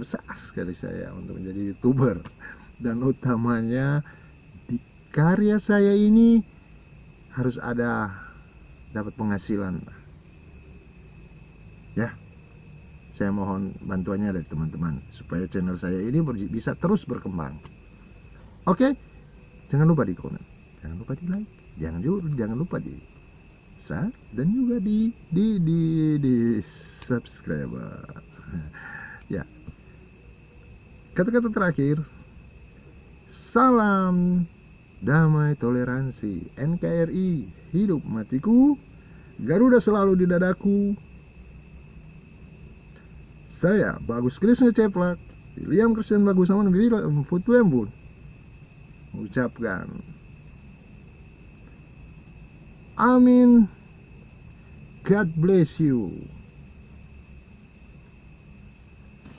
besar sekali saya untuk menjadi youtuber. Dan utamanya di karya saya ini harus ada dapat penghasilan. Ya saya mohon bantuannya dari teman-teman supaya channel saya ini bisa terus berkembang. Oke jangan lupa di komen jangan lupa di like jangan jangan lupa di subscribe dan juga di di di di subscribe. Ya kata-kata terakhir. Salam damai toleransi. NKRI hidup matiku. Garuda selalu di dadaku. Saya Bagus Krisna Ceplak. William Christian Bagus sama Futu Embun. Mengucapkan Amin. God bless you